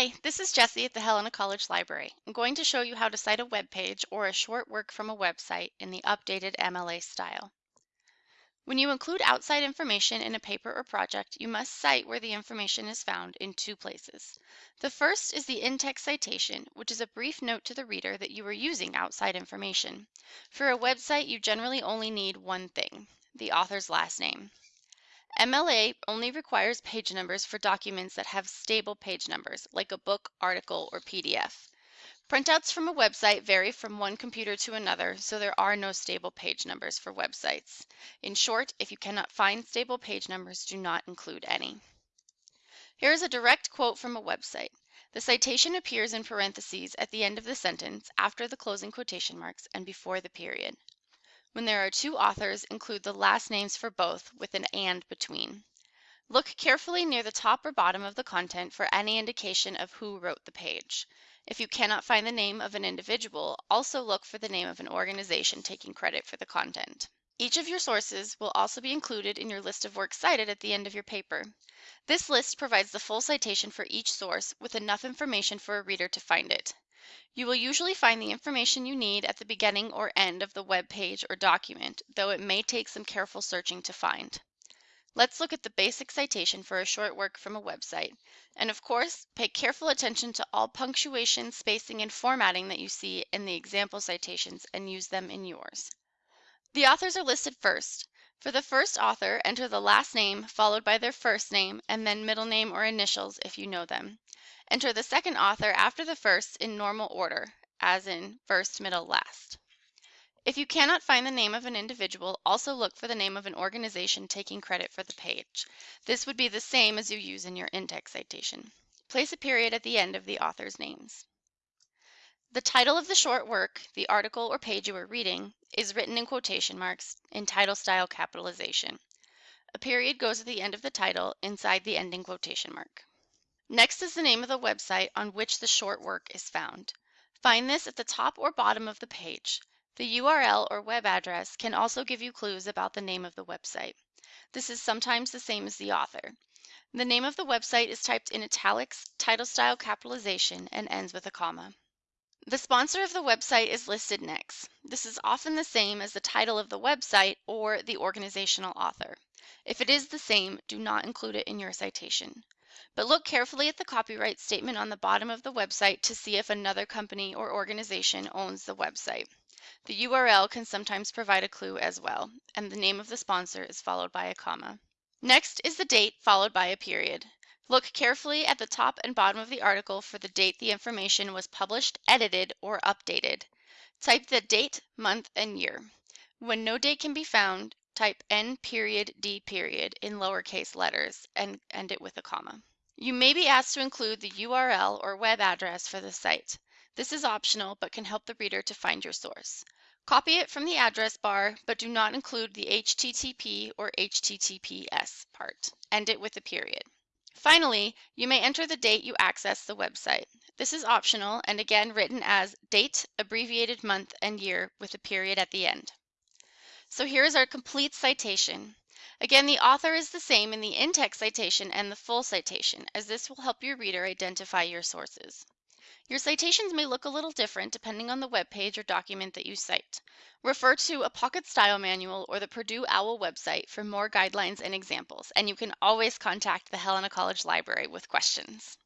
Hi, this is Jessie at the Helena College Library. I'm going to show you how to cite a web page or a short work from a website in the updated MLA style. When you include outside information in a paper or project, you must cite where the information is found in two places. The first is the in-text citation, which is a brief note to the reader that you are using outside information. For a website, you generally only need one thing, the author's last name. MLA only requires page numbers for documents that have stable page numbers, like a book, article, or PDF. Printouts from a website vary from one computer to another, so there are no stable page numbers for websites. In short, if you cannot find stable page numbers, do not include any. Here is a direct quote from a website. The citation appears in parentheses at the end of the sentence, after the closing quotation marks, and before the period. When there are two authors, include the last names for both with an and between. Look carefully near the top or bottom of the content for any indication of who wrote the page. If you cannot find the name of an individual, also look for the name of an organization taking credit for the content. Each of your sources will also be included in your list of works cited at the end of your paper. This list provides the full citation for each source with enough information for a reader to find it. You will usually find the information you need at the beginning or end of the web page or document, though it may take some careful searching to find. Let's look at the basic citation for a short work from a website. And of course, pay careful attention to all punctuation, spacing, and formatting that you see in the example citations and use them in yours. The authors are listed first. For the first author, enter the last name followed by their first name and then middle name or initials if you know them. Enter the second author after the first in normal order, as in first, middle, last. If you cannot find the name of an individual, also look for the name of an organization taking credit for the page. This would be the same as you use in your in-text citation. Place a period at the end of the author's names. The title of the short work, the article or page you are reading, is written in quotation marks in title style capitalization. A period goes at the end of the title inside the ending quotation mark. Next is the name of the website on which the short work is found. Find this at the top or bottom of the page. The URL or web address can also give you clues about the name of the website. This is sometimes the same as the author. The name of the website is typed in italics, title style capitalization, and ends with a comma. The sponsor of the website is listed next. This is often the same as the title of the website or the organizational author. If it is the same, do not include it in your citation. But look carefully at the copyright statement on the bottom of the website to see if another company or organization owns the website. The URL can sometimes provide a clue as well, and the name of the sponsor is followed by a comma. Next is the date followed by a period. Look carefully at the top and bottom of the article for the date the information was published, edited, or updated. Type the date, month, and year. When no date can be found, type N period D period in lowercase letters and end it with a comma. You may be asked to include the URL or web address for the site. This is optional but can help the reader to find your source. Copy it from the address bar, but do not include the HTTP or HTTPS part. End it with a period. Finally, you may enter the date you access the website. This is optional and again written as date, abbreviated month, and year with a period at the end. So here is our complete citation. Again, the author is the same in the in-text citation and the full citation, as this will help your reader identify your sources. Your citations may look a little different depending on the web page or document that you cite. Refer to a Pocket Style Manual or the Purdue OWL website for more guidelines and examples, and you can always contact the Helena College Library with questions.